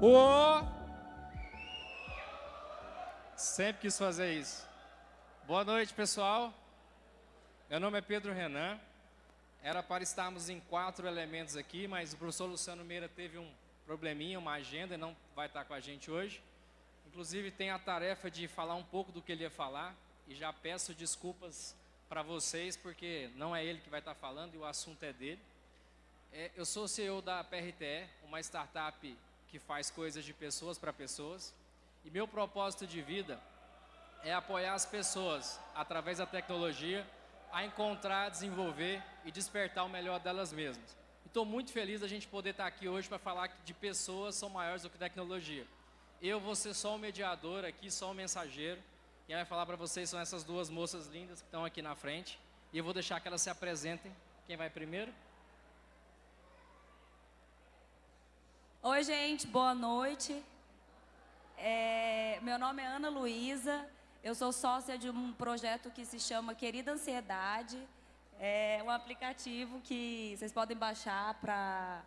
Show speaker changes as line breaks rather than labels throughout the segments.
O. Sempre quis fazer isso. Boa noite, pessoal. Meu nome é Pedro Renan. Era para estarmos em quatro elementos aqui, mas o professor Luciano Meira teve um probleminha, uma agenda, e não vai estar com a gente hoje. Inclusive, tem a tarefa de falar um pouco do que ele ia falar, e já peço desculpas para vocês, porque não é ele que vai estar falando e o assunto é dele. É, eu sou CEO da PRTE, uma startup que faz coisas de pessoas para pessoas. E meu propósito de vida é apoiar as pessoas, através da tecnologia, a encontrar, desenvolver e despertar o melhor delas mesmas. Estou muito feliz da gente poder estar aqui hoje para falar que de pessoas são maiores do que tecnologia. Eu vou ser só um mediador aqui, só um mensageiro. Quem vai falar para vocês são essas duas moças lindas que estão aqui na frente. E eu vou deixar que elas se apresentem. Quem vai primeiro?
Oi, gente, boa noite. É, meu nome é Ana Luísa, eu sou sócia de um projeto que se chama Querida Ansiedade. É um aplicativo que vocês podem baixar para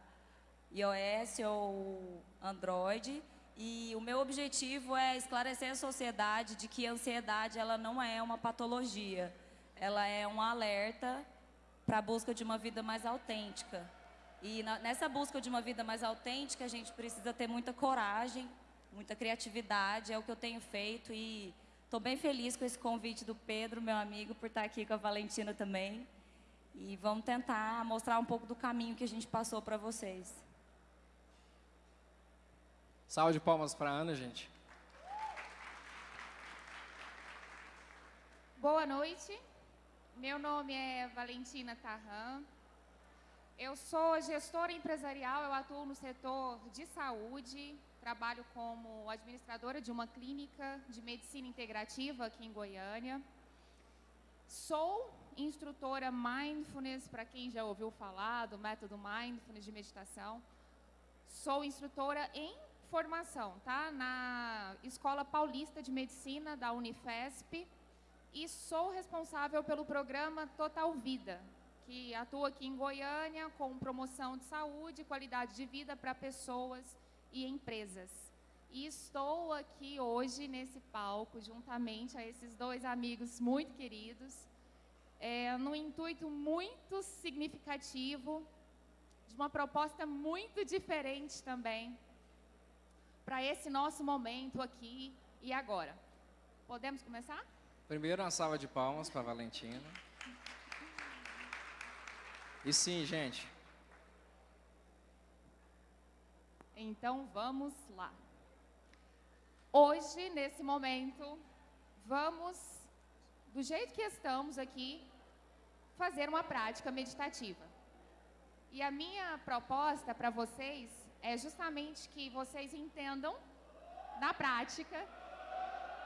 iOS ou Android. E o meu objetivo é esclarecer a sociedade de que a ansiedade ela não é uma patologia. Ela é um alerta para a busca de uma vida mais autêntica. E na, nessa busca de uma vida mais autêntica, a gente precisa ter muita coragem, muita criatividade, é o que eu tenho feito e estou bem feliz com esse convite do Pedro, meu amigo, por estar aqui com a Valentina também. E vamos tentar mostrar um pouco do caminho que a gente passou para vocês.
Salve de palmas para a Ana, gente.
Boa noite. Meu nome é Valentina Tarran. Eu sou gestora empresarial, eu atuo no setor de saúde, trabalho como administradora de uma clínica de medicina integrativa aqui em Goiânia. Sou instrutora Mindfulness, para quem já ouviu falar do método Mindfulness de meditação. Sou instrutora em formação, tá? Na Escola Paulista de Medicina da Unifesp e sou responsável pelo programa Total Vida, que atua aqui em Goiânia com promoção de saúde e qualidade de vida para pessoas e empresas. E estou aqui hoje nesse palco, juntamente a esses dois amigos muito queridos, é, num intuito muito significativo, de uma proposta muito diferente também, para esse nosso momento aqui e agora. Podemos começar?
Primeiro, uma salva de palmas para a Valentina. E sim, gente.
Então vamos lá. Hoje, nesse momento, vamos, do jeito que estamos aqui, fazer uma prática meditativa. E a minha proposta para vocês é justamente que vocês entendam, na prática,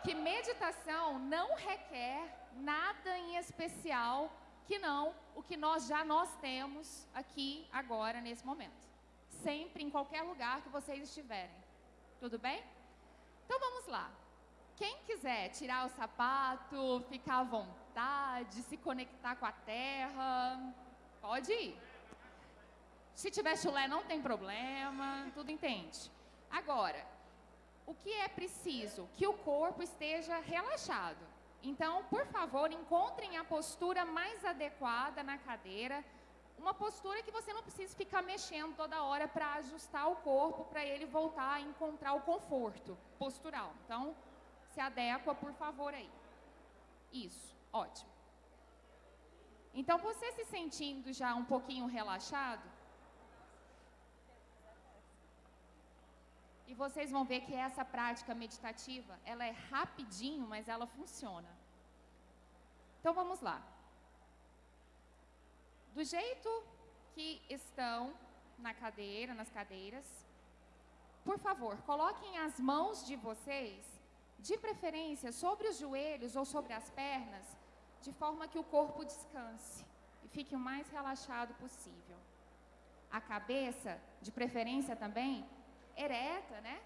que meditação não requer nada em especial que não o que nós já nós temos aqui, agora, nesse momento. Sempre, em qualquer lugar que vocês estiverem. Tudo bem? Então vamos lá. Quem quiser tirar o sapato, ficar à vontade, se conectar com a terra, pode ir. Se tiver chulé, não tem problema, tudo entende. Agora, o que é preciso? Que o corpo esteja relaxado. Então, por favor, encontrem a postura mais adequada na cadeira, uma postura que você não precisa ficar mexendo toda hora para ajustar o corpo, para ele voltar a encontrar o conforto postural. Então, se adequa, por favor, aí. Isso, ótimo. Então, você se sentindo já um pouquinho relaxado, E vocês vão ver que essa prática meditativa, ela é rapidinho, mas ela funciona. Então vamos lá. Do jeito que estão na cadeira, nas cadeiras, por favor, coloquem as mãos de vocês, de preferência sobre os joelhos ou sobre as pernas, de forma que o corpo descanse e fique o mais relaxado possível. A cabeça, de preferência também, ereta, né?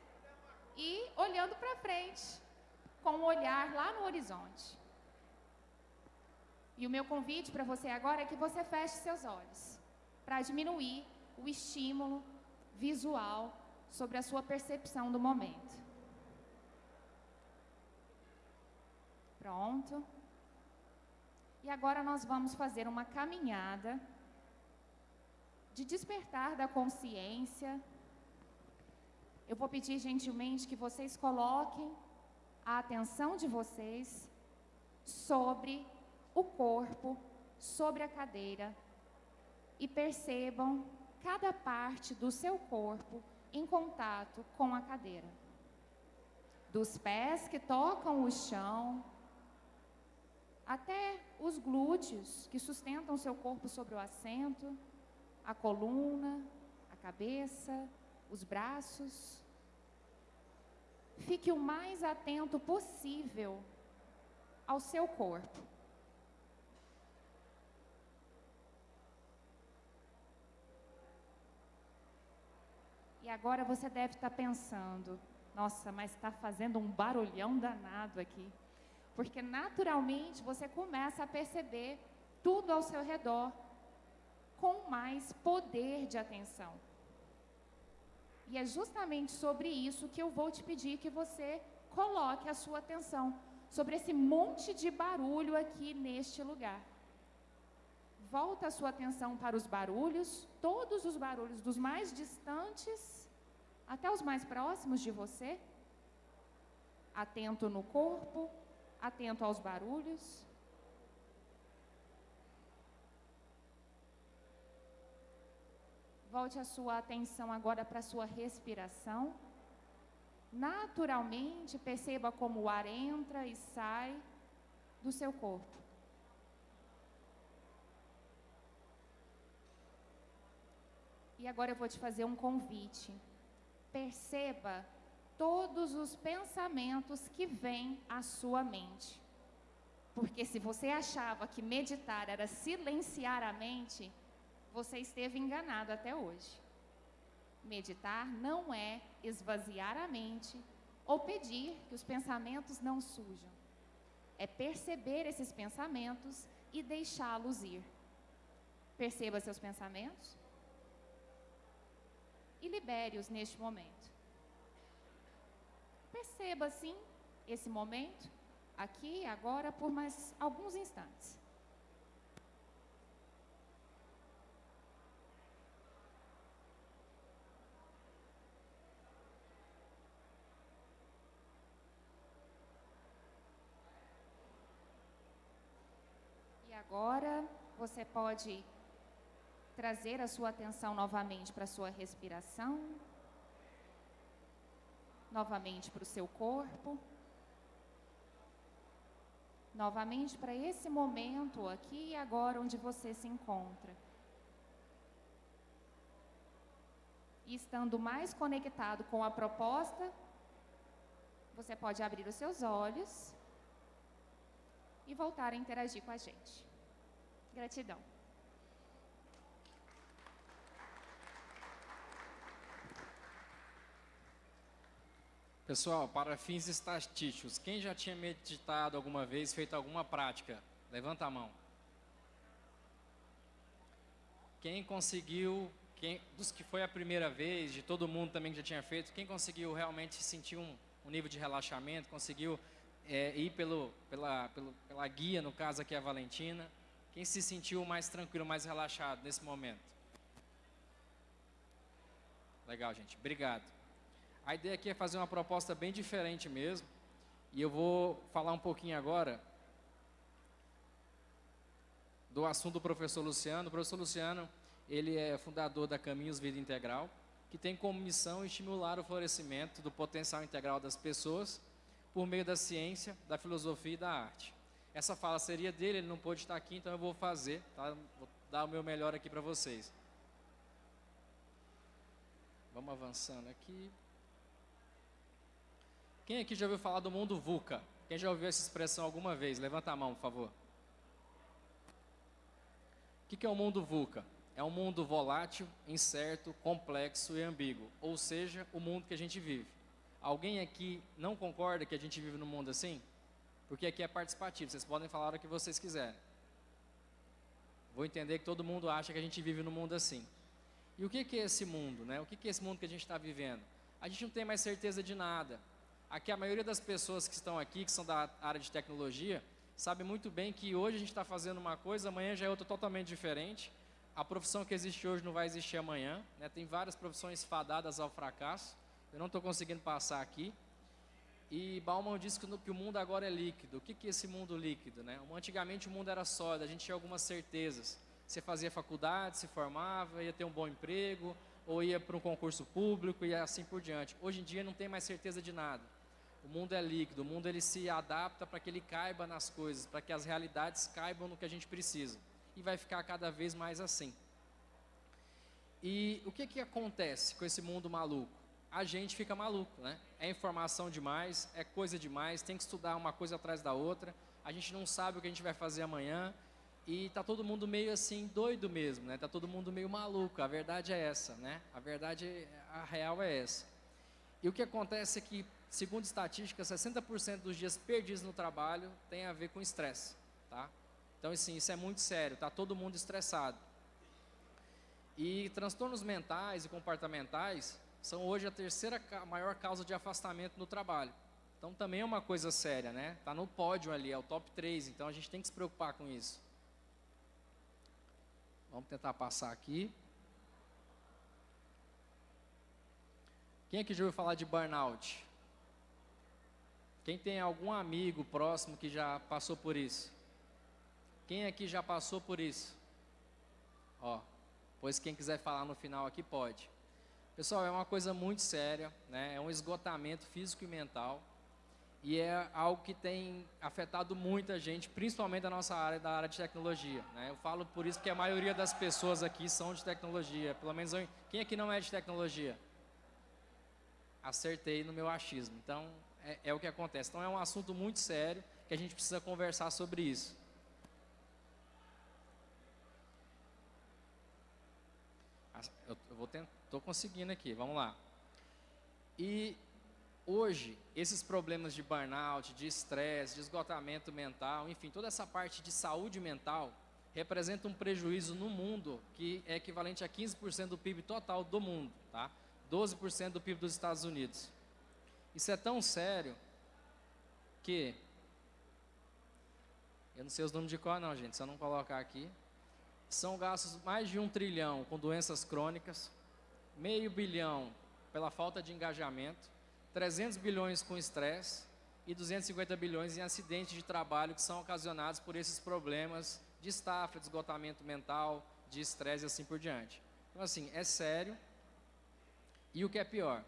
E olhando para frente, com o olhar lá no horizonte. E o meu convite para você agora é que você feche seus olhos, para diminuir o estímulo visual sobre a sua percepção do momento. Pronto. E agora nós vamos fazer uma caminhada de despertar da consciência. Eu vou pedir gentilmente que vocês coloquem a atenção de vocês sobre o corpo, sobre a cadeira e percebam cada parte do seu corpo em contato com a cadeira. Dos pés que tocam o chão, até os glúteos que sustentam seu corpo sobre o assento, a coluna, a cabeça, os braços. Fique o mais atento possível ao seu corpo. E agora você deve estar pensando, nossa, mas está fazendo um barulhão danado aqui. Porque naturalmente você começa a perceber tudo ao seu redor com mais poder de atenção. E é justamente sobre isso que eu vou te pedir que você coloque a sua atenção, sobre esse monte de barulho aqui neste lugar. Volta a sua atenção para os barulhos, todos os barulhos, dos mais distantes até os mais próximos de você, atento no corpo, atento aos barulhos. Volte a sua atenção agora para a sua respiração. Naturalmente, perceba como o ar entra e sai do seu corpo. E agora eu vou te fazer um convite perceba todos os pensamentos que vêm à sua mente. Porque se você achava que meditar era silenciar a mente, você esteve enganado até hoje. Meditar não é esvaziar a mente ou pedir que os pensamentos não sujam. É perceber esses pensamentos e deixá-los ir. Perceba seus pensamentos e libere-os neste momento. Perceba, assim, esse momento, aqui, agora, por mais alguns instantes. E agora você pode trazer a sua atenção novamente para a sua respiração, novamente para o seu corpo, novamente para esse momento aqui e agora onde você se encontra. E estando mais conectado com a proposta, você pode abrir os seus olhos e voltar a interagir com a gente. Gratidão.
Pessoal, para fins estatísticos, quem já tinha meditado alguma vez, feito alguma prática? Levanta a mão. Quem conseguiu, quem, dos que foi a primeira vez, de todo mundo também que já tinha feito, quem conseguiu realmente sentir um, um nível de relaxamento, conseguiu é, ir pelo, pela, pelo, pela guia, no caso aqui a Valentina, quem se sentiu mais tranquilo, mais relaxado nesse momento? Legal, gente. Obrigado. A ideia aqui é fazer uma proposta bem diferente mesmo. E eu vou falar um pouquinho agora do assunto do professor Luciano. O professor Luciano, ele é fundador da Caminhos Vida Integral, que tem como missão estimular o florescimento do potencial integral das pessoas por meio da ciência, da filosofia e da arte. Essa fala seria dele, ele não pôde estar aqui, então eu vou fazer, tá? vou dar o meu melhor aqui para vocês. Vamos avançando aqui. Quem aqui já ouviu falar do mundo VUCA? Quem já ouviu essa expressão alguma vez? Levanta a mão, por favor. O que é o mundo VUCA? É um mundo volátil, incerto, complexo e ambíguo, ou seja, o mundo que a gente vive. Alguém aqui não concorda que a gente vive num mundo assim? Porque aqui é participativo, vocês podem falar o que vocês quiserem. Vou entender que todo mundo acha que a gente vive num mundo assim. E o que é esse mundo? Né? O que é esse mundo que a gente está vivendo? a gente não tem mais certeza de nada. Aqui a maioria das pessoas que estão aqui, que são da área de tecnologia, sabe muito bem que hoje a gente está fazendo uma coisa, amanhã já é outra totalmente diferente. A profissão que existe hoje não vai existir amanhã. Né? Tem várias profissões fadadas ao fracasso. Eu não estou conseguindo passar aqui. E Bauman disse que, que, o mundo agora é líquido. O que, que é esse mundo líquido? Né? Antigamente o mundo era sólido, a gente tinha algumas certezas. Você fazia faculdade, se formava, ia ter um bom emprego, ou ia para um concurso público e assim por diante. Hoje em dia não tem mais certeza de nada. O mundo é líquido, o mundo ele se adapta para que ele caiba nas coisas, para que as realidades caibam no que a gente precisa e vai ficar cada vez mais assim. E o que, que acontece com esse mundo maluco? A gente fica maluco, né? É informação demais, é coisa demais, tem que estudar uma coisa atrás da outra, a gente não sabe o que a gente vai fazer amanhã e tá todo mundo meio assim doido mesmo, né? Tá todo mundo meio maluco. A verdade é essa, né? A verdade, a real é essa. E o que acontece é que, segundo estatísticas, 60% dos dias perdidos no trabalho tem a ver com estresse, tá? Então, assim, isso é muito sério, está todo mundo estressado. E transtornos mentais e comportamentais são hoje a terceira maior causa de afastamento no trabalho. Então, também é uma coisa séria, né? Está no pódio ali, é o top 3, então a gente tem que se preocupar com isso. Vamos tentar passar aqui. Quem aqui já ouviu falar de burnout? Quem tem algum amigo próximo que já passou por isso? Quem aqui já passou por isso? Ó, pois quem quiser falar no final aqui pode. Pessoal, é uma coisa muito séria, né? É um esgotamento físico e mental e é algo que tem afetado muita gente, principalmente a nossa área, da área de tecnologia. Né? Eu falo por isso porque a maioria das pessoas aqui são de tecnologia. Pelo menos eu, quem aqui não é de tecnologia? Acertei no meu achismo. Então é, é o que acontece. Então é um assunto muito sério que a gente precisa conversar sobre isso. Eu, eu vou tentar, estou conseguindo aqui, vamos lá. E hoje, esses problemas de burnout, de estresse, de esgotamento mental, enfim, toda essa parte de saúde mental, representa um prejuízo no mundo que é equivalente a 15% do PIB total do mundo, tá? 12% do PIB dos Estados Unidos. Isso é tão sério que eu não sei os números de cor não, gente, se eu não colocar aqui, são gastos mais de um trilhão com doenças crônicas, meio bilhão pela falta de engajamento, 300 bilhões com estresse e 250 bilhões em acidentes de trabalho que são ocasionados por esses problemas de estafa, de esgotamento mental, de estresse e assim por diante. Então, assim, é sério. E o que é pior,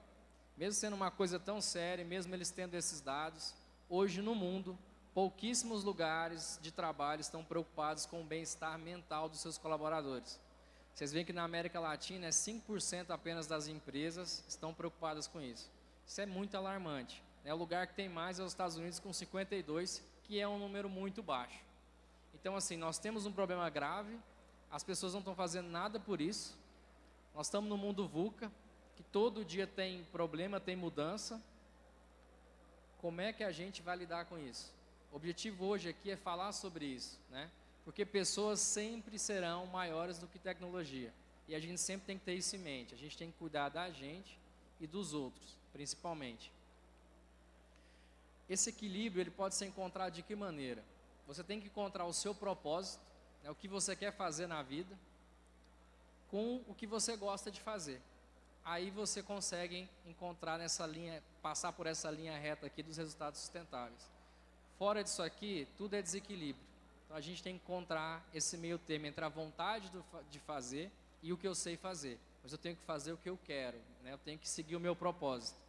mesmo sendo uma coisa tão séria, mesmo eles tendo esses dados, hoje no mundo, pouquíssimos lugares de trabalho estão preocupados com o bem-estar mental dos seus colaboradores. Vocês veem que na América Latina é 5% apenas das empresas estão preocupadas com isso. Isso é muito alarmante. Né? O lugar que tem mais é os Estados Unidos com 52, que é um número muito baixo. Então, assim, nós temos um problema grave, as pessoas não estão fazendo nada por isso. Nós estamos no mundo VUCA, que todo dia tem problema, tem mudança. Como é que a gente vai lidar com isso? O objetivo hoje aqui é falar sobre isso, né? Porque pessoas sempre serão maiores do que tecnologia. E a gente sempre tem que ter isso em mente. A gente tem que cuidar da gente e dos outros, principalmente. Esse equilíbrio ele pode ser encontrado de que maneira? Você tem que encontrar o seu propósito, né, o que você quer fazer na vida, com o que você gosta de fazer. Aí você consegue encontrar nessa linha, passar por essa linha reta aqui dos resultados sustentáveis. Fora disso aqui, tudo é desequilíbrio. Então a gente tem que encontrar esse meio termo entre a vontade do, de fazer e o que eu sei fazer. Mas eu tenho que fazer o que eu quero, né? eu tenho que seguir o meu propósito.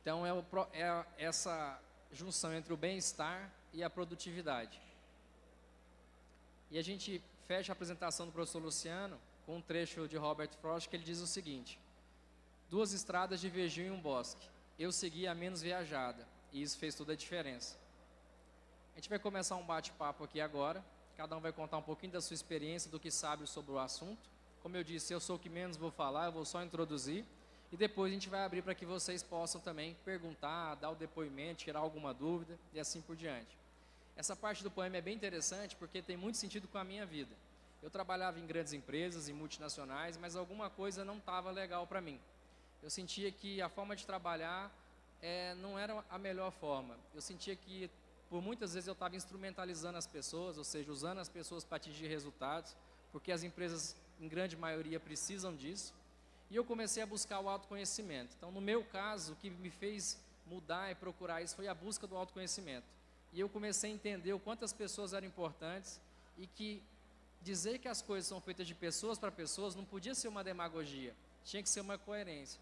Então é, o, é essa junção entre o bem-estar e a produtividade. E a gente fecha a apresentação do professor Luciano com um trecho de Robert Frost que ele diz o seguinte: Duas estradas divergiam em um bosque eu segui a menos viajada. E isso fez toda a diferença. A gente vai começar um bate-papo aqui agora. Cada um vai contar um pouquinho da sua experiência, do que sabe sobre o assunto. Como eu disse, eu sou o que menos vou falar, eu vou só introduzir. E depois a gente vai abrir para que vocês possam também perguntar, dar o depoimento, tirar alguma dúvida e assim por diante. Essa parte do poema é bem interessante porque tem muito sentido com a minha vida. Eu trabalhava em grandes empresas, em multinacionais, mas alguma coisa não estava legal para mim. Eu sentia que a forma de trabalhar é, não era a melhor forma. Eu sentia que, por muitas vezes, eu estava instrumentalizando as pessoas, ou seja, usando as pessoas para atingir resultados, porque as empresas, em grande maioria, precisam disso. E eu comecei a buscar o autoconhecimento. Então, no meu caso, o que me fez mudar e procurar isso foi a busca do autoconhecimento. E eu comecei a entender o quanto as pessoas eram importantes e que dizer que as coisas são feitas de pessoas para pessoas não podia ser uma demagogia, tinha que ser uma coerência.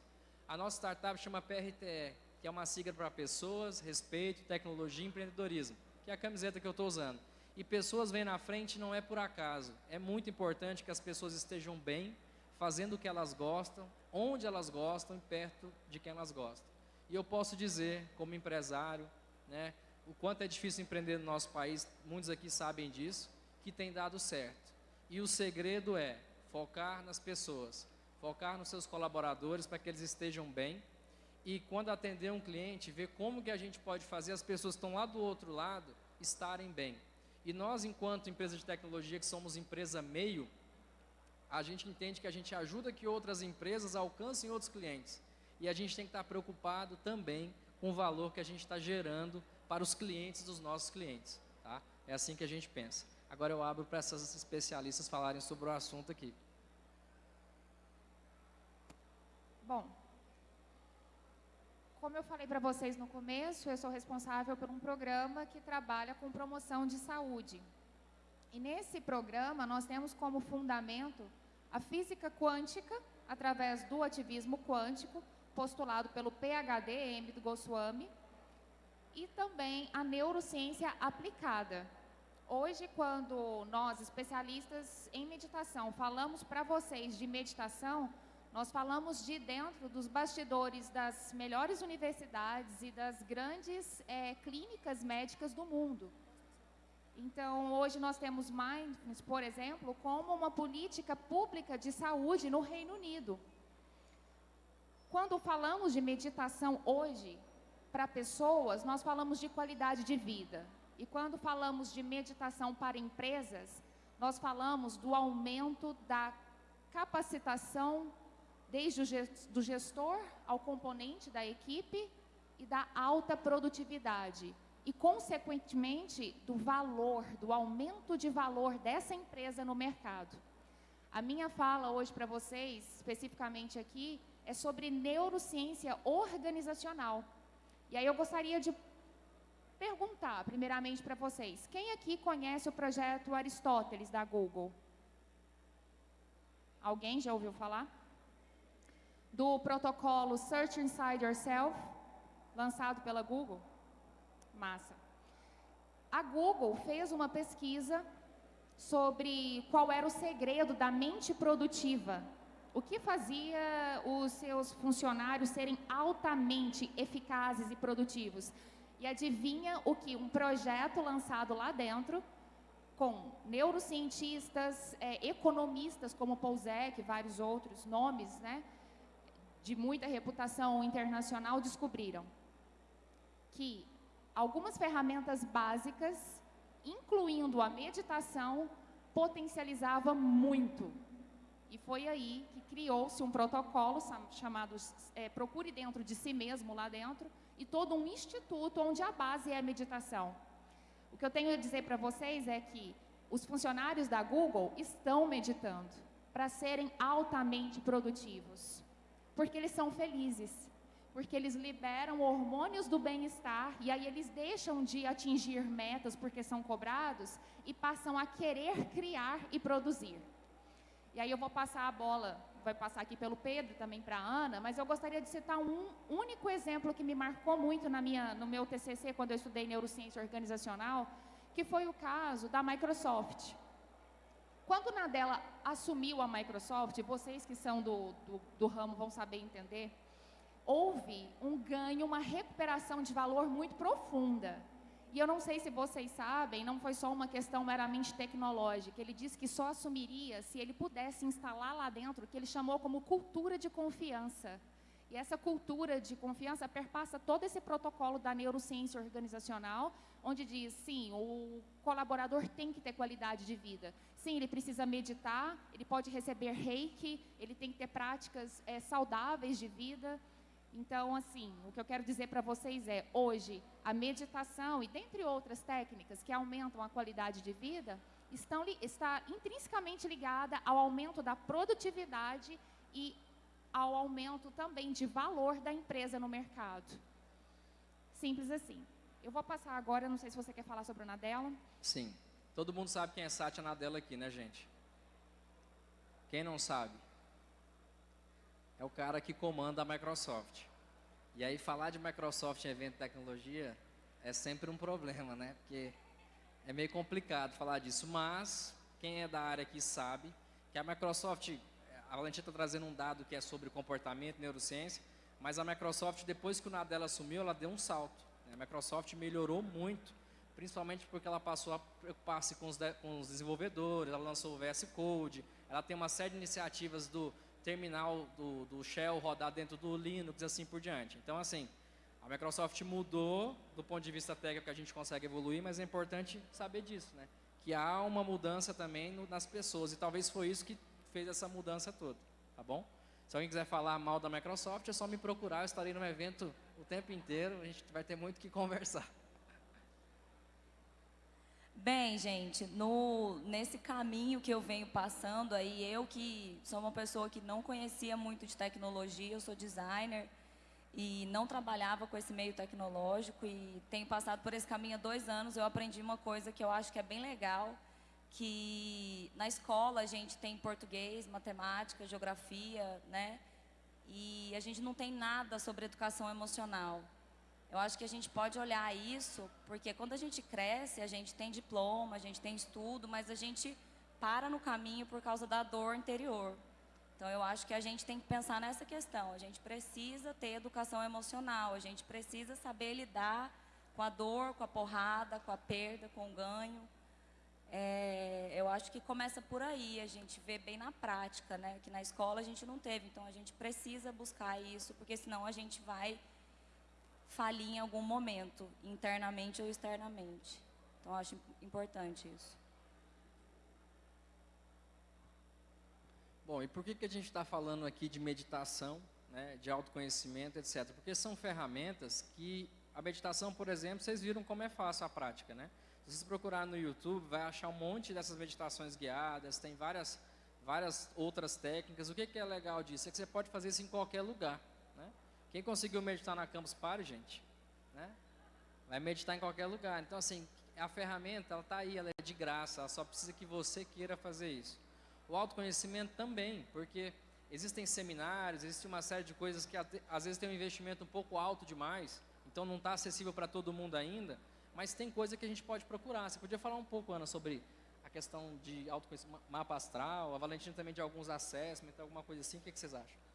A nossa startup chama PRTE, que é uma sigla para pessoas, respeito, tecnologia e empreendedorismo, que é a camiseta que eu estou usando. E pessoas vêm na frente não é por acaso. É muito importante que as pessoas estejam bem, fazendo o que elas gostam, onde elas gostam e perto de quem elas gostam. E eu posso dizer, como empresário, né, o quanto é difícil empreender no nosso país, muitos aqui sabem disso, que tem dado certo. E o segredo é focar nas pessoas, focar nos seus colaboradores para que eles estejam bem. E quando atender um cliente, ver como que a gente pode fazer as pessoas que estão lá do outro lado estarem bem. E nós, enquanto empresa de tecnologia, que somos empresa meio, a gente entende que a gente ajuda que outras empresas alcancem outros clientes. E a gente tem que estar preocupado também com o valor que a gente está gerando para os clientes dos nossos clientes. Tá? É assim que a gente pensa. Agora eu abro para essas especialistas falarem sobre o assunto aqui.
Bom, como eu falei para vocês no começo, eu sou responsável por um programa que trabalha com promoção de saúde. E nesse programa nós temos como fundamento a física quântica, através do ativismo quântico, postulado pelo PhD M. Goswami, e também a neurociência aplicada. Hoje, quando nós, especialistas em meditação, falamos para vocês de meditação, nós falamos de dentro dos bastidores das melhores universidades e das grandes é, clínicas médicas do mundo. Então, hoje nós temos Mindfulness, por exemplo, como uma política pública de saúde no Reino Unido. Quando falamos de meditação hoje, para pessoas, nós falamos de qualidade de vida. E quando falamos de meditação para empresas, nós falamos do aumento da capacitação desde o gestor ao componente da equipe e da alta produtividade e, consequentemente, do valor, do aumento de valor dessa empresa no mercado. A minha fala hoje para vocês, especificamente aqui, é sobre neurociência organizacional. E aí eu gostaria de perguntar, primeiramente, para vocês: quem aqui conhece o projeto Aristóteles da Google? Alguém já ouviu falar? Do protocolo Search Inside Yourself, lançado pela Google? Massa. A Google fez uma pesquisa sobre qual era o segredo da mente produtiva. O que fazia os seus funcionários serem altamente eficazes e produtivos? E adivinha o que? Um projeto lançado lá dentro, com neurocientistas, é, economistas como Pouzek, vários outros nomes, né, de muita reputação internacional, descobriram que algumas ferramentas básicas, incluindo a meditação, potencializava muito. E foi aí que criou-se um protocolo chamado é, Procure Dentro de Si Mesmo, lá dentro, e todo um instituto onde a base é a meditação. O que eu tenho a dizer para vocês é que os funcionários da Google estão meditando para serem altamente produtivos, porque eles são felizes porque eles liberam hormônios do bem-estar e aí eles deixam de atingir metas porque são cobrados e passam a querer criar e produzir. E aí eu vou passar a bola, vai passar aqui pelo Pedro também para a Ana, mas eu gostaria de citar um único exemplo que me marcou muito na minha, no meu TCC quando eu estudei neurociência organizacional, que foi o caso da Microsoft. Quando Nadella assumiu a Microsoft, vocês que são do, do, do ramo vão saber entender, houve um ganho, uma recuperação de valor muito profunda. E eu não sei se vocês sabem, não foi só uma questão meramente tecnológica. Ele disse que só assumiria se ele pudesse instalar lá dentro o que ele chamou como cultura de confiança, E essa cultura de confiança perpassa todo esse protocolo da neurociência organizacional, onde diz, sim, o colaborador tem que ter qualidade de vida. Sim, ele precisa meditar, ele pode receber reiki, ele tem que ter práticas é, saudáveis de vida. Então, assim, o que eu quero dizer para vocês é, hoje, a meditação e dentre outras técnicas que aumentam a qualidade de vida, estão, está intrinsecamente ligada ao aumento da produtividade e ao aumento também de valor da empresa no mercado. Simples assim. Eu vou passar agora, não sei se você quer falar sobre a Nadella.
Sim. Todo mundo sabe quem é Satya Nadella aqui, né, gente? Quem não sabe? É o cara que comanda a Microsoft. E aí falar de Microsoft em evento de tecnologia é sempre um problema, né? Porque é meio complicado falar disso, mas quem é da área aqui sabe que a Microsoft a Valentina está trazendo um dado que é sobre comportamento, neurociência, mas a Microsoft, depois que o Nadella assumiu, ela deu um salto. A Microsoft melhorou muito, principalmente porque ela passou a preocupar-se com, com, os desenvolvedores, ela lançou o VS Code, ela tem uma série de iniciativas do terminal do, do Shell rodar dentro do Linux e assim por diante. Então, assim, a Microsoft mudou do ponto de vista técnico que a gente consegue evoluir, mas é importante saber disso, né? Que há uma mudança também no, nas pessoas, e talvez foi isso que fez essa mudança toda, tá bom? Se alguém quiser falar mal da Microsoft, é só me procurar, eu estarei no evento o tempo inteiro, a gente vai ter muito que conversar.
Bem, gente, no, nesse caminho que eu venho passando aí, eu que sou uma pessoa que não conhecia muito de tecnologia, eu sou designer e não trabalhava com esse meio tecnológico e tenho passado por esse caminho há dois anos, eu aprendi uma coisa que eu acho que é bem legal, que na escola a gente tem português, matemática, geografia, né? E a gente não tem nada sobre educação emocional. Eu acho que a gente pode olhar isso, porque quando a gente cresce, a gente tem diploma, a gente tem estudo, mas a gente para no caminho por causa da dor interior. Então eu acho que a gente tem que pensar nessa questão. A gente precisa ter educação emocional, a gente precisa saber lidar com a dor, com a porrada, com a perda, com o ganho. É, eu acho que começa por aí, a gente vê bem na prática, né? Que na escola a gente não teve, então a gente precisa buscar isso, porque senão a gente vai falir em algum momento, internamente ou externamente. Então acho importante isso.
Bom, e por que, que a gente está falando aqui de meditação, né, de autoconhecimento, etc? Porque são ferramentas que a meditação, por exemplo, vocês viram como é fácil a prática, né? Se você procurar no YouTube, vai achar um monte dessas meditações guiadas, tem várias, várias outras técnicas. O que, que é legal disso? É que você pode fazer isso em qualquer lugar. Quem conseguiu meditar na Campus Party, gente, né? vai meditar em qualquer lugar. Então, assim, a ferramenta, ela está aí, ela é de graça, ela só precisa que você queira fazer isso. O autoconhecimento também, porque existem seminários, existe uma série de coisas que às vezes tem um investimento um pouco alto demais, então não está acessível para todo mundo ainda, mas tem coisa que a gente pode procurar. Você podia falar um pouco, Ana, sobre a questão de autoconhecimento, mapa astral, a Valentina também de alguns assessments, alguma coisa assim, o que, que vocês acham?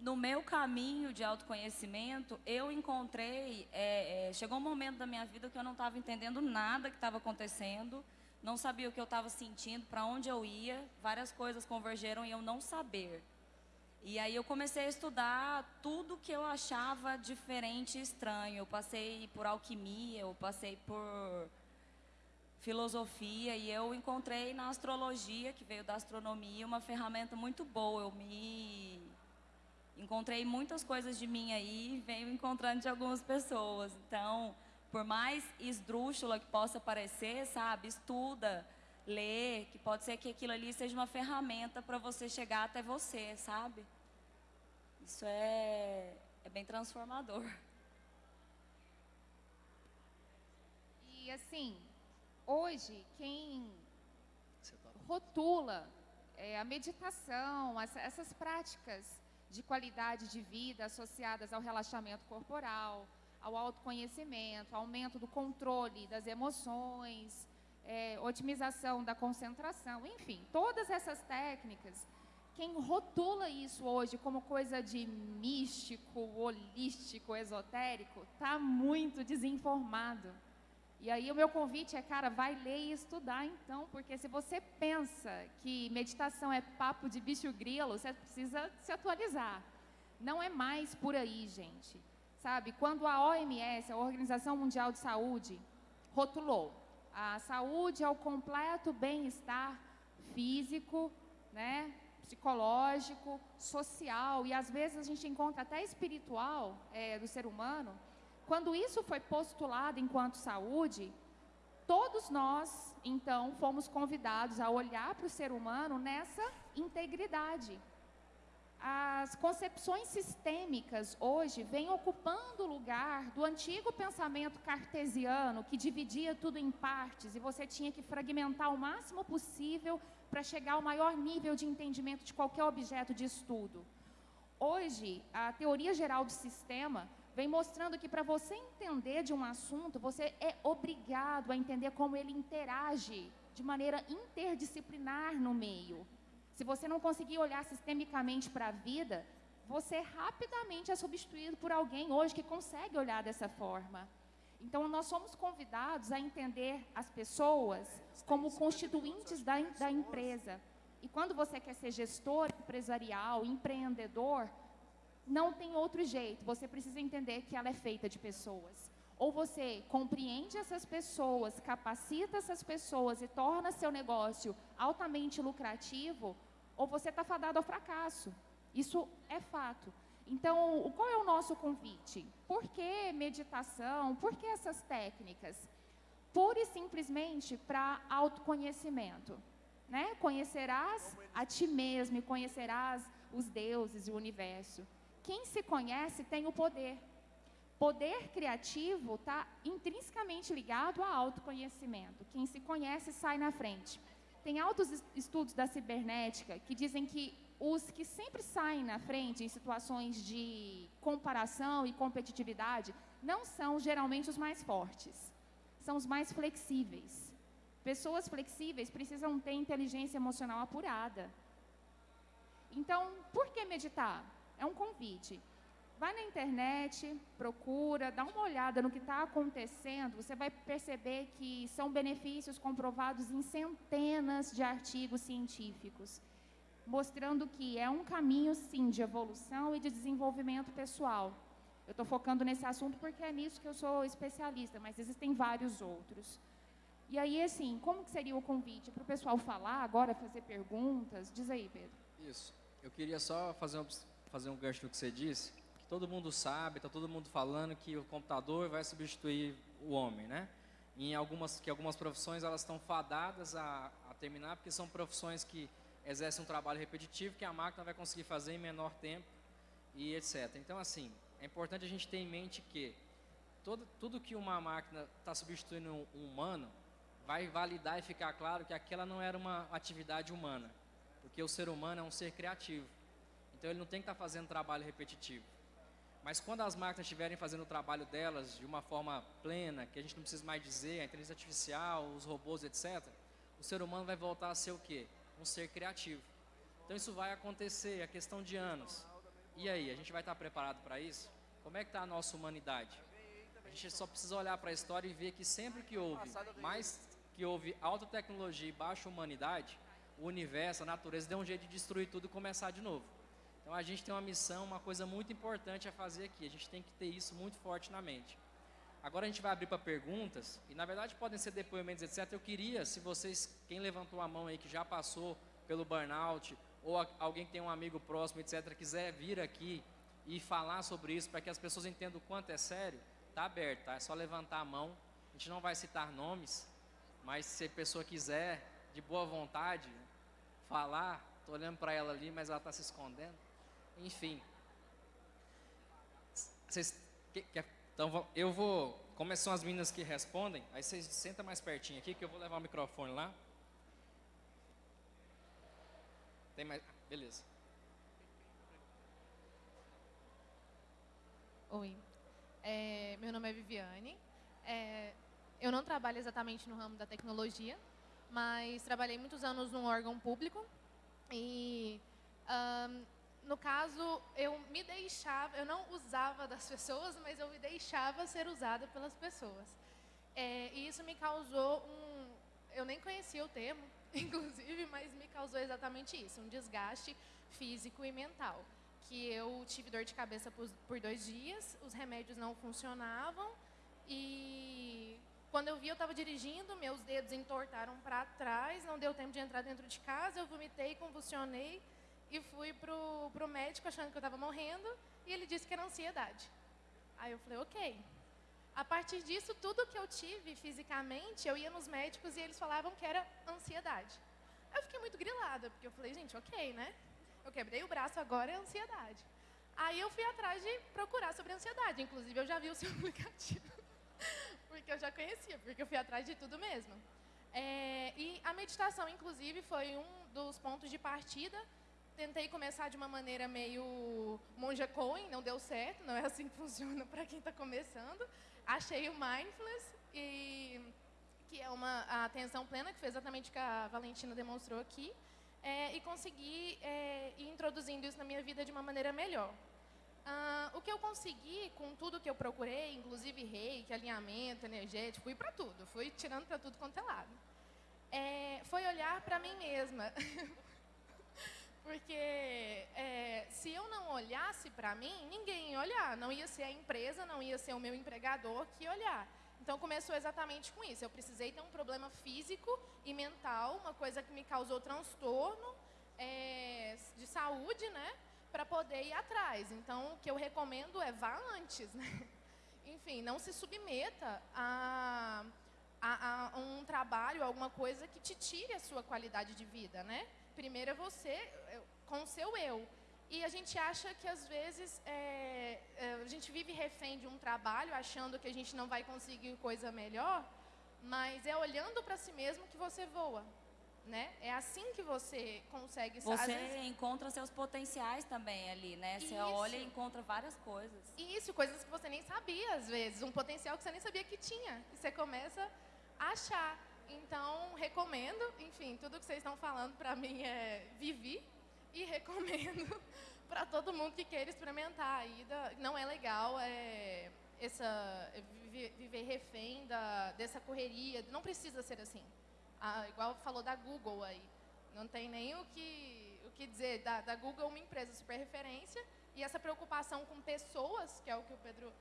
No meu caminho de autoconhecimento, eu encontrei, é, é, chegou um momento da minha vida que eu não estava entendendo nada que estava acontecendo, não sabia o que eu estava sentindo, para onde eu ia, várias coisas convergeram em eu não saber. E aí eu comecei a estudar tudo que eu achava diferente e estranho. Eu passei por alquimia, eu passei por filosofia e eu encontrei na astrologia, que veio da astronomia, uma ferramenta muito boa. Eu me encontrei muitas coisas de mim aí e venho encontrando de algumas pessoas. Então, por mais esdrúxula que possa parecer, sabe, estuda, ler, que pode ser que aquilo ali seja uma ferramenta para você chegar até você, sabe? Isso é, é bem transformador.
E assim, hoje, quem rotula é, a meditação, essa, essas práticas de qualidade de vida associadas ao relaxamento corporal, ao autoconhecimento, aumento do controle das emoções, é, otimização da concentração, enfim, todas essas técnicas, quem rotula isso hoje como coisa de místico, holístico, esotérico, está muito desinformado. E aí o meu convite é, cara, vai ler e estudar então, porque se você pensa que meditação é papo de bicho grilo, você precisa se atualizar. Não é mais por aí, gente. Sabe, quando a OMS, a Organização Mundial de Saúde, rotulou a saúde é o completo bem-estar físico, né, psicológico, social e às vezes a gente encontra até espiritual é, do ser humano. Quando isso foi postulado enquanto saúde, todos nós então fomos convidados a olhar para o ser humano nessa integridade. As concepções sistêmicas hoje vêm ocupando o lugar do antigo pensamento cartesiano, que dividia tudo em partes e você tinha que fragmentar o máximo possível para chegar ao maior nível de entendimento de qualquer objeto de estudo. Hoje, a teoria geral do sistema vem mostrando que para você entender de um assunto, você é obrigado a entender como ele interage de maneira interdisciplinar no meio. Se você não conseguir olhar sistemicamente para a vida, você rapidamente é substituído por alguém hoje que consegue olhar dessa forma. Então, nós somos convidados a entender as pessoas como constituintes da, da empresa. E quando você quer ser gestor empresarial, empreendedor, não tem outro jeito. Você precisa entender que ela é feita de pessoas. Ou você compreende essas pessoas, capacita essas pessoas e torna seu negócio altamente lucrativo, ou você está fadado ao fracasso. Isso é fato. Então, qual é o nosso convite? Por que meditação? Por que essas técnicas? Pura e simplesmente para autoconhecimento. Né? Conhecerás a ti mesmo e conhecerás os deuses e o universo. Quem se conhece tem o poder. Poder criativo está intrinsecamente ligado ao autoconhecimento. Quem se conhece sai na frente. Tem altos estudos da cibernética que dizem que os que sempre saem na frente em situações de comparação e competitividade não são geralmente os mais fortes, são os mais flexíveis. Pessoas flexíveis precisam ter inteligência emocional apurada. Então, por que meditar? É um convite. Vai na internet, procura, dá uma olhada no que está acontecendo, você vai perceber que são benefícios comprovados em centenas de artigos científicos, mostrando que é um caminho, sim, de evolução e de desenvolvimento pessoal. Eu estou focando nesse assunto porque é nisso que eu sou especialista, mas existem vários outros. E aí, assim, como que seria o convite para o pessoal falar agora, fazer perguntas? Diz aí, Pedro.
Isso. Eu queria só fazer um, fazer um gancho no que você disse todo mundo sabe, está todo mundo falando que o computador vai substituir o homem, né? Em algumas, que algumas profissões elas estão fadadas a, a terminar, porque são profissões que exercem um trabalho repetitivo que a máquina vai conseguir fazer em menor tempo e etc. Então, assim, é importante a gente ter em mente que todo, tudo que uma máquina está substituindo um, um humano vai validar e ficar claro que aquela não era uma atividade humana, porque o ser humano é um ser criativo. Então, ele não tem que estar tá fazendo trabalho repetitivo. Mas quando as máquinas estiverem fazendo o trabalho delas de uma forma plena, que a gente não precisa mais dizer, a inteligência artificial, os robôs, etc., o ser humano vai voltar a ser o quê? Um ser criativo. Então isso vai acontecer, é questão de anos. E aí, a gente vai estar preparado para isso? Como é que está a nossa humanidade? A gente só precisa olhar para a história e ver que sempre que houve mais que houve alta tecnologia e baixa humanidade, o universo, a natureza deu um jeito de destruir tudo e começar de novo. Então a gente tem uma missão, uma coisa muito importante a fazer aqui. A gente tem que ter isso muito forte na mente. Agora a gente vai abrir para perguntas, e na verdade podem ser depoimentos, etc. Eu queria, se vocês, quem levantou a mão aí que já passou pelo burnout, ou alguém que tem um amigo próximo, etc., quiser vir aqui e falar sobre isso, para que as pessoas entendam o quanto é sério, está aberto, tá? É só levantar a mão. A gente não vai citar nomes, mas se a pessoa quiser, de boa vontade, falar, estou olhando para ela ali, mas ela está se escondendo. Enfim. Vocês, que, que, então eu vou. Como são as meninas que respondem, aí vocês sentam mais pertinho aqui que eu vou levar o microfone lá. Tem mais. Beleza.
Oi. É, meu nome é Viviane. É, eu não trabalho exatamente no ramo da tecnologia, mas trabalhei muitos anos num órgão público e um, no caso, eu me deixava, eu não usava das pessoas, mas eu me deixava ser usada pelas pessoas. É, e isso me causou um. Eu nem conhecia o termo, inclusive, mas me causou exatamente isso: um desgaste físico e mental. Que eu tive dor de cabeça por, por dois dias, os remédios não funcionavam e quando eu vi, eu estava dirigindo, meus dedos entortaram para trás, não deu tempo de entrar dentro de casa, eu vomitei, convulsionei e fui pro, pro médico achando que eu estava morrendo e ele disse que era ansiedade. Aí eu falei, ok. A partir disso, tudo que eu tive fisicamente, eu ia nos médicos e eles falavam que era ansiedade. Aí eu fiquei muito grilada, porque eu falei, gente, ok, né? Eu quebrei o braço, agora é ansiedade. Aí eu fui atrás de procurar sobre ansiedade. Inclusive, eu já vi o seu aplicativo porque eu já conhecia, porque eu fui atrás de tudo mesmo. É, e a meditação, inclusive, foi um dos pontos de partida. Tentei começar de uma maneira meio monja coin, não deu certo, não é assim que funciona para quem está começando. Achei o mindfulness, e, que é uma a atenção plena, que foi exatamente o que a Valentina demonstrou aqui, é, e consegui é, ir introduzindo isso na minha vida de uma maneira melhor. Ah, o que eu consegui com tudo que eu procurei, inclusive reiki, alinhamento energético, fui para tudo, fui tirando para tudo quanto é lado. É, foi olhar para mim mesma. Porque é, se eu não olhasse para mim, ninguém ia olhar. Não ia ser a empresa, não ia ser o meu empregador que ia olhar. Então começou exatamente com isso. Eu precisei ter um problema físico e mental, uma coisa que me causou transtorno é, de saúde, né? para poder ir atrás. Então, o que eu recomendo é vá antes. Né? Enfim, não se submeta a, a, a, um trabalho, alguma coisa que te tire a sua qualidade de vida. Né? Primeiro é você, com o seu eu. E a gente acha que, às vezes, é, é, a gente vive refém de um trabalho, achando que a gente não vai conseguir coisa melhor, mas é olhando para si mesmo que você voa né? É assim que você consegue...
Você vezes... encontra seus potenciais também ali, né? Você Isso. olha e encontra várias coisas.
Isso, coisas que você nem sabia, às vezes. Um potencial que você nem sabia que tinha. E você começa a achar. Então, recomendo. Enfim, tudo que vocês estão falando para mim é vivi. E recomendo para todo mundo que queira experimentar a ida. Não é legal é, essa, viver, viver refém da, dessa correria. Não precisa ser assim ah, igual falou da Google aí. Não tem nem o que, o que dizer. Da, da Google, uma empresa super referência. E essa preocupação com pessoas, que é o que o Pedro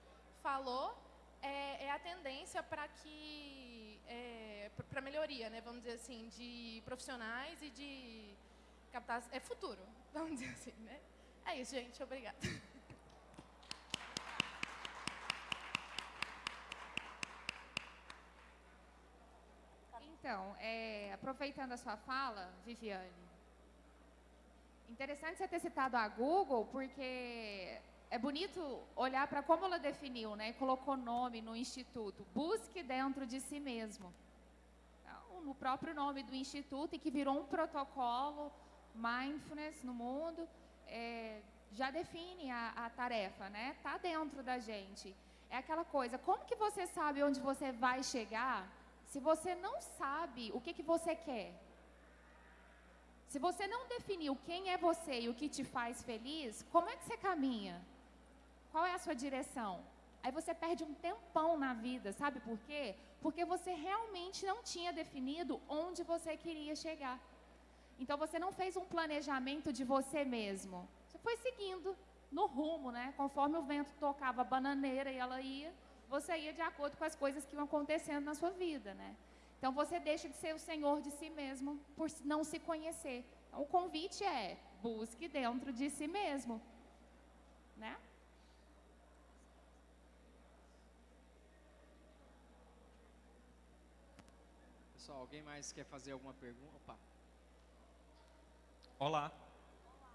falou, é, é a tendência para que é, para melhoria, né? Vamos dizer assim, de profissionais e de captação. É futuro, vamos dizer assim, né? É isso, gente. Obrigada.
Então, é, aproveitando a sua fala, Viviane, interessante você ter citado a Google, porque é bonito olhar para como ela definiu, né? Colocou nome no instituto. Busque dentro de si mesmo. Então, no próprio nome do instituto, e que virou um protocolo mindfulness no mundo, é, já define a, a tarefa, né? Está dentro da gente. É aquela coisa, como que você sabe onde você vai chegar se você não sabe o que, que você quer, se você não definiu quem é você e o que te faz feliz, como é que você caminha? Qual é a sua direção? Aí você perde um tempão na vida, sabe por quê? Porque você realmente não tinha definido onde você queria chegar. Então você não fez um planejamento de você mesmo. Você foi seguindo no rumo, né? Conforme o vento tocava a bananeira e ela ia, você ia de acordo com as coisas que iam acontecendo na sua vida, né? Então você deixa de ser o senhor de si mesmo por não se conhecer. Então, o convite é busque dentro de si mesmo, né?
Pessoal, alguém mais quer fazer alguma pergunta? Opa.
Olá,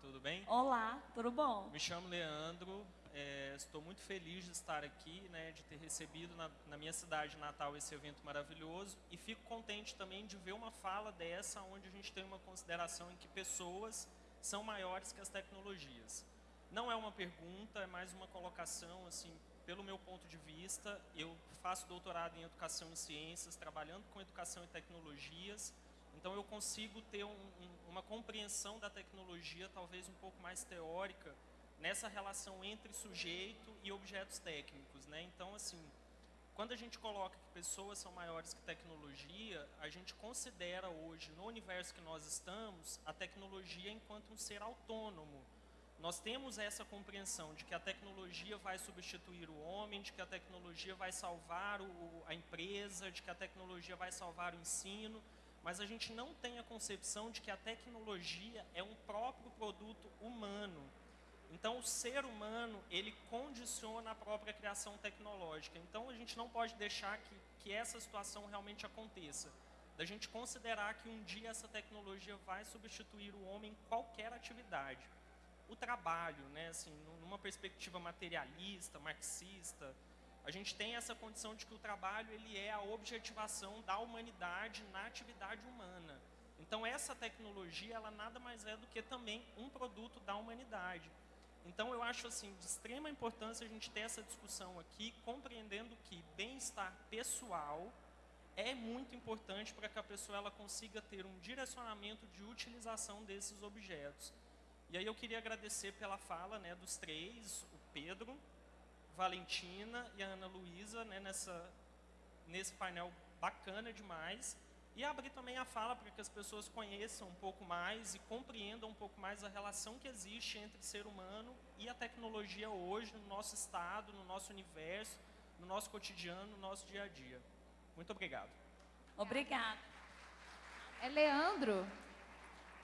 tudo bem?
Olá, tudo bom?
Me chamo Leandro, é, estou muito feliz de estar aqui, né, de ter recebido na, na, minha cidade natal esse evento maravilhoso e fico contente também de ver uma fala dessa onde a gente tem uma consideração em que pessoas são maiores que as tecnologias. Não é uma pergunta, é mais uma colocação, assim, pelo meu ponto de vista, eu faço doutorado em educação e ciências, trabalhando com educação e tecnologias, então eu consigo ter um, um, uma compreensão da tecnologia talvez um pouco mais teórica nessa relação entre sujeito e objetos técnicos. Né? Então, assim, quando a gente coloca que pessoas são maiores que tecnologia, a gente considera hoje, no universo que nós estamos, a tecnologia enquanto um ser autônomo. Nós temos essa compreensão de que a tecnologia vai substituir o homem, de que a tecnologia vai salvar o, a empresa, de que a tecnologia vai salvar o ensino, mas a gente não tem a concepção de que a tecnologia é um próprio produto humano. Então, o ser humano, ele condiciona a própria criação tecnológica. Então, a gente não pode deixar que, que essa situação realmente aconteça. Da gente considerar que um dia essa tecnologia vai substituir o homem em qualquer atividade. O trabalho, né, assim, numa perspectiva materialista, marxista, a gente tem essa condição de que o trabalho ele é a objetivação da humanidade na atividade humana. Então, essa tecnologia, ela nada mais é do que também um produto da humanidade. Então, eu acho assim de extrema importância a gente ter essa discussão aqui, compreendendo que bem-estar pessoal é muito importante para que a pessoa ela consiga ter um direcionamento de utilização desses objetos. E aí eu queria agradecer pela fala né, dos três, o Pedro, Valentina e a Ana Luísa, né, nessa, nesse painel bacana demais e abrir também a fala para que as pessoas conheçam um pouco mais e compreendam um pouco mais a relação que existe entre ser humano e a tecnologia hoje no nosso estado, no nosso universo, no nosso cotidiano, no nosso dia a dia. Muito obrigado.
Obrigada.
É Leandro.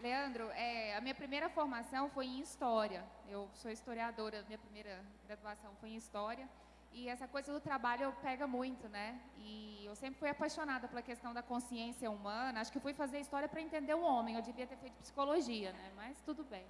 Leandro, é, a minha primeira formação foi em História. Eu sou historiadora, minha primeira graduação foi em História. E essa coisa do trabalho pega muito, né? E eu sempre fui apaixonada pela questão da consciência humana. Acho que fui fazer história para entender o homem. Eu devia ter feito psicologia, né? Mas tudo bem.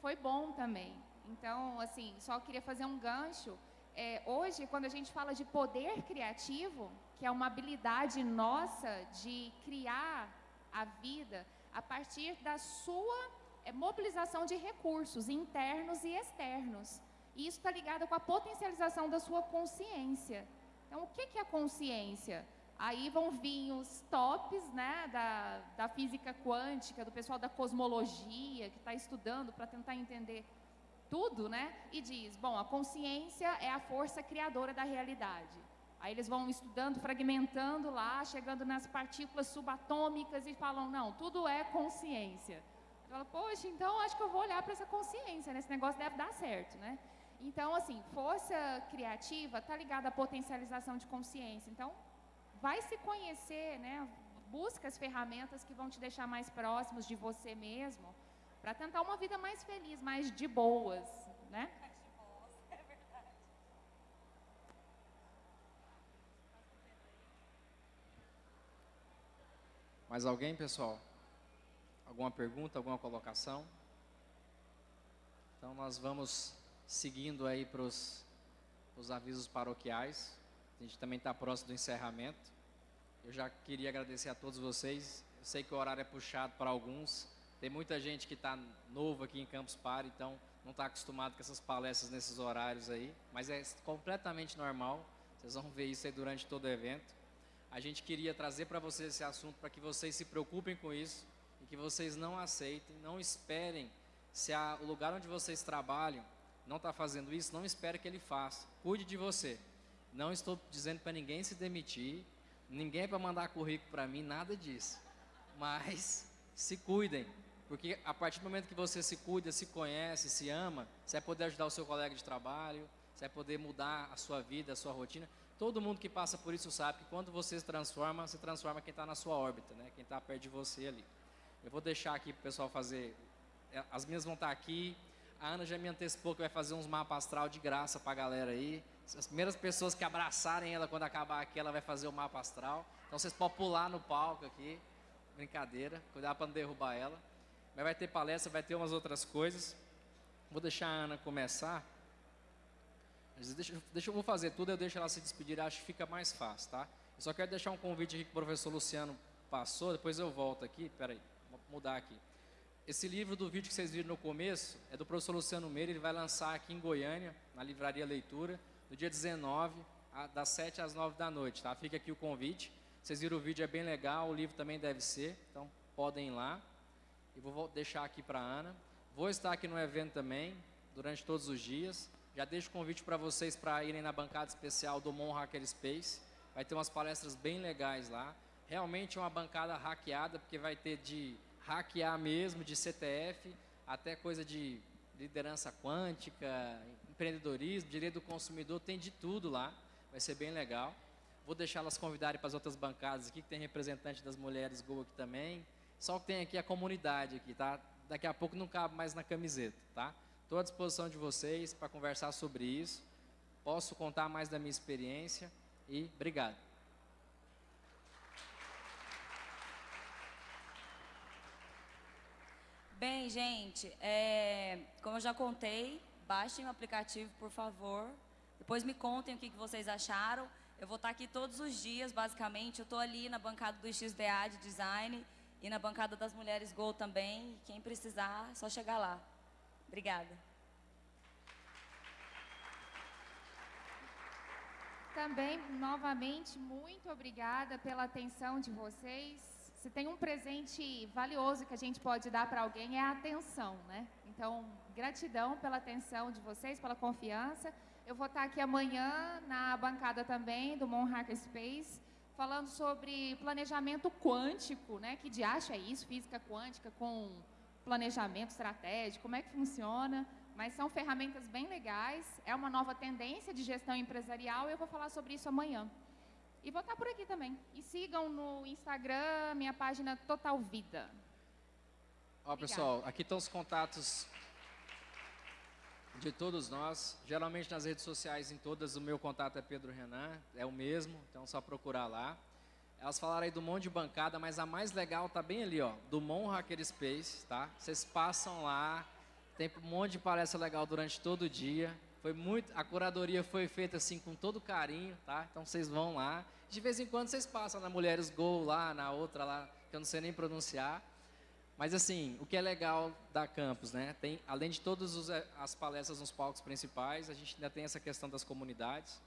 Foi bom também. Então, assim, só queria fazer um gancho. É, hoje, quando a gente fala de poder criativo, que é uma habilidade nossa de criar a vida a partir da sua é, mobilização de recursos internos e externos. E isso está ligado com a potencialização da sua consciência. Então, o que, que é consciência? Aí vão vir os tops né, da, da física quântica, do pessoal da cosmologia, que está estudando para tentar entender tudo, né? E diz, bom, a consciência é a força criadora da realidade. Aí eles vão estudando, fragmentando lá, chegando nas partículas subatômicas e falam, não, tudo é consciência. Fala, poxa, então acho que eu vou olhar para essa consciência, né? Esse negócio deve dar certo, né? Então, assim, força criativa está ligada à potencialização de consciência. Então, vai se conhecer, né? Busca as ferramentas que vão te deixar mais próximos de você mesmo, para tentar uma vida mais feliz, mais de boas, né?
Mais alguém, pessoal? Alguma pergunta, alguma colocação? Então nós vamos seguindo aí para os avisos paroquiais. A gente também está próximo do encerramento. Eu já queria agradecer a todos vocês. Eu sei que o horário é puxado para alguns. Tem muita gente que está novo aqui em Campus Party, então não está acostumado com essas palestras nesses horários aí. Mas é completamente normal. Vocês vão ver isso aí durante todo o evento. A gente queria trazer para vocês esse assunto para que vocês se preocupem com isso e que vocês não aceitem, não esperem se a, o lugar onde vocês trabalham não está fazendo isso, não espere que ele faça. Cuide de você. Não estou dizendo para ninguém se demitir, ninguém é para mandar currículo para mim, nada disso. Mas se cuidem, porque a partir do momento que você se cuida, se conhece, se ama, você vai poder ajudar o seu colega de trabalho, você vai poder mudar a sua vida, a sua rotina. Todo mundo que passa por isso sabe que quando você se transforma, você transforma quem está na sua órbita, né? quem está perto de você ali. Eu vou deixar aqui para o pessoal fazer. É, as minhas vão estar tá aqui, a Ana já me antecipou que vai fazer uns mapas astral de graça para a galera aí. As primeiras pessoas que abraçarem ela quando acabar aqui, ela vai fazer o mapa astral. Então vocês podem pular no palco aqui. Brincadeira, cuidar para não derrubar ela. Mas vai ter palestra, vai ter umas outras coisas. Vou deixar a Ana começar. Deixa, deixa eu vou fazer tudo, eu deixo ela se despedir, acho que fica mais fácil, tá? Eu só quero deixar um convite aqui que o professor Luciano passou, depois eu volto aqui. Peraí, vou mudar aqui. Esse livro do vídeo que vocês viram no começo é do professor Luciano Meira, ele vai lançar aqui em Goiânia, na Livraria Leitura, no dia 19, das 7 às 9 da noite, tá? Fica aqui o convite. Vocês viram o vídeo, é bem legal, o livro também deve ser, então podem ir lá. E vou deixar aqui para a Ana. Vou estar aqui no evento também, durante todos os dias. Já deixo o convite para vocês para irem na bancada especial do Mon Hacker Space. Vai ter umas palestras bem legais lá. Realmente é uma bancada hackeada, porque vai ter de hackear mesmo, de CTF, até coisa de liderança quântica, empreendedorismo, direito do consumidor, tem de tudo lá. Vai ser bem legal. Vou deixar elas convidarem para as outras bancadas aqui, que tem representante das mulheres Go aqui também. Só que tem aqui a comunidade aqui, tá? Daqui a pouco não cabe mais na camiseta, tá? Estou à disposição de vocês para conversar sobre isso. Posso contar mais da minha experiência e obrigado.
Bem, gente, é, como eu já contei, baixem o aplicativo, por favor. Depois me contem o que, que vocês acharam. Eu vou estar aqui todos os dias, basicamente. Eu estou ali na bancada do XDA de Design e na bancada das Mulheres Gol também. Quem precisar, é só chegar lá. Obrigada.
Também, novamente, muito obrigada pela atenção de vocês. Se tem um presente valioso que a gente pode dar para alguém é a atenção, né? Então, gratidão pela atenção de vocês, pela confiança. Eu vou estar aqui amanhã na bancada também do Mon Hackerspace, falando sobre planejamento quântico, né? Que de acha é isso, física quântica com planejamento estratégico, como é que funciona? Mas são ferramentas bem legais, é uma nova tendência de gestão empresarial e eu vou falar sobre isso amanhã. E vou estar por aqui também. E sigam no Instagram minha página Total Vida.
Ó, pessoal, aqui estão os contatos de todos nós. Geralmente nas redes sociais, em todas, o meu contato é Pedro Renan, é o mesmo, então é só procurar lá. Elas falaram aí do monte de bancada, mas a mais legal tá bem ali, ó, do Mon Hacker Space, tá? Vocês passam lá, tem um monte de palestra legal durante todo o dia. Foi muito, a curadoria foi feita assim com todo carinho, tá? Então vocês vão lá. De vez em quando vocês passam na Mulheres Go lá, na outra lá, que eu não sei nem pronunciar. Mas assim, o que é legal da campus, né? Tem, além de todas eh, as palestras nos palcos principais, a gente ainda tem essa questão das comunidades.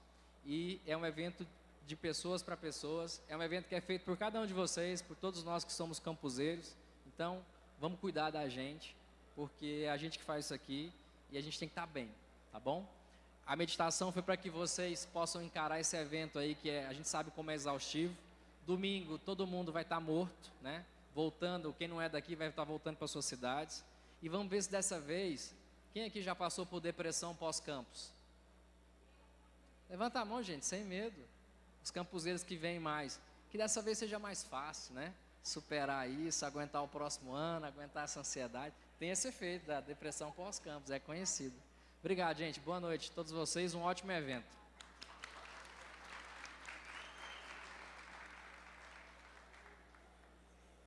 E é um evento de pessoas para pessoas. É um evento que é feito por cada um de vocês, por todos nós que somos campuseiros. Então, vamos cuidar da gente, porque é a gente que faz isso aqui e a gente tem que estar tá bem, tá bom? A meditação foi para que vocês possam encarar esse evento aí, que é, a gente sabe como é exaustivo. Domingo, todo mundo vai estar tá morto, né? voltando, quem não é daqui vai estar voltando para suas cidades. E vamos ver se dessa vez, quem aqui já passou por depressão pós-campus? Levanta a mão, gente, sem medo. Os campuseiros que vêm mais. Que dessa vez seja mais fácil, né? Superar isso, aguentar o próximo ano, aguentar essa ansiedade. Tem esse efeito da depressão pós-campus, é conhecido. Obrigado, gente. Boa noite a todos vocês. Um ótimo evento.